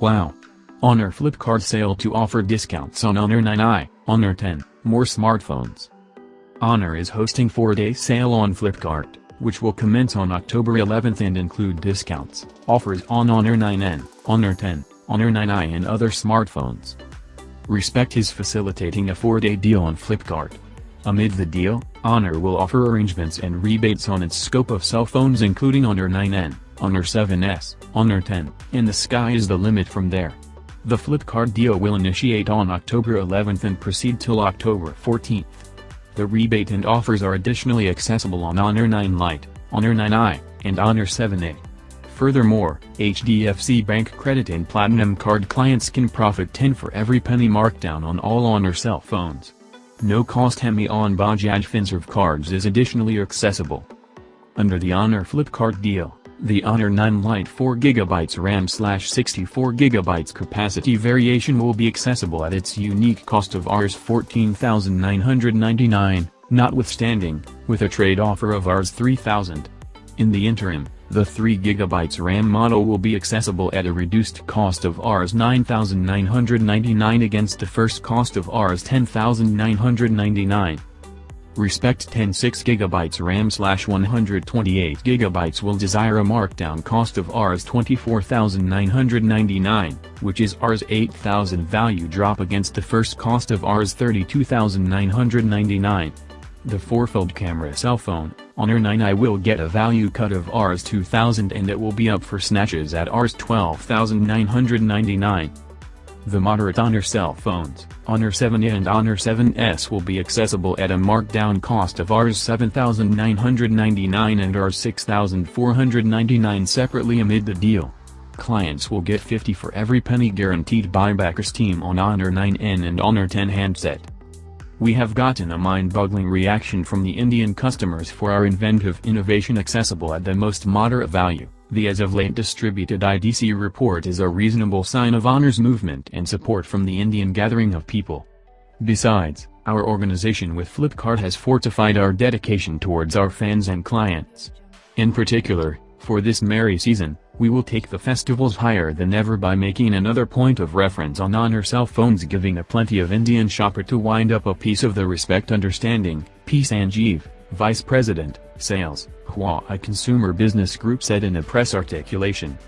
Wow! Honor Flipkart sale to offer discounts on Honor 9i, Honor 10, more smartphones. Honor is hosting 4-day sale on Flipkart, which will commence on October 11th and include discounts, offers on Honor 9n, Honor 10, Honor 9i and other smartphones. Respect is facilitating a 4-day deal on Flipkart. Amid the deal, Honor will offer arrangements and rebates on its scope of cell phones including Honor 9n, Honor 7s, Honor 10, and the sky is the limit from there. The Flipkart deal will initiate on October 11th and proceed till October 14th. The rebate and offers are additionally accessible on Honor 9 Lite, Honor 9i, and Honor 7a. Furthermore, HDFC Bank Credit and Platinum Card clients can profit 10 for every penny markdown on all Honor cell phones. No cost Hemi on Bajaj Finserv cards is additionally accessible. Under the Honor Flipkart deal, the Honor 9 Lite 4GB RAM slash 64GB capacity variation will be accessible at its unique cost of Rs 14,999, notwithstanding, with a trade offer of Rs 3,000. In the interim, the 3GB RAM model will be accessible at a reduced cost of Rs 9,999 against the first cost of Rs 10,999. Respect 10 6GB RAM slash 128GB will desire a markdown cost of Rs 24,999, which is Rs 8,000 value drop against the first cost of Rs 32,999. The 4-fold camera cell phone, Honor 9i will get a value cut of Rs 2,000 and it will be up for snatches at Rs 12,999. The moderate Honor cell phones, Honor 7a and Honor 7s will be accessible at a markdown cost of Rs 7,999 and Rs 6,499 separately amid the deal. Clients will get 50 for every penny guaranteed buybackers team on Honor 9n and Honor 10 handset. We have gotten a mind-boggling reaction from the Indian customers for our inventive innovation accessible at the most moderate value. The as of late distributed IDC report is a reasonable sign of Honor's movement and support from the Indian gathering of people. Besides, our organization with Flipkart has fortified our dedication towards our fans and clients. In particular, for this merry season, we will take the festivals higher than ever by making another point of reference on Honor cell phones giving a plenty of Indian shopper to wind up a piece of the respect understanding, P. Sanjeev, Vice President, Sales, Huawei Consumer Business Group said in a press articulation.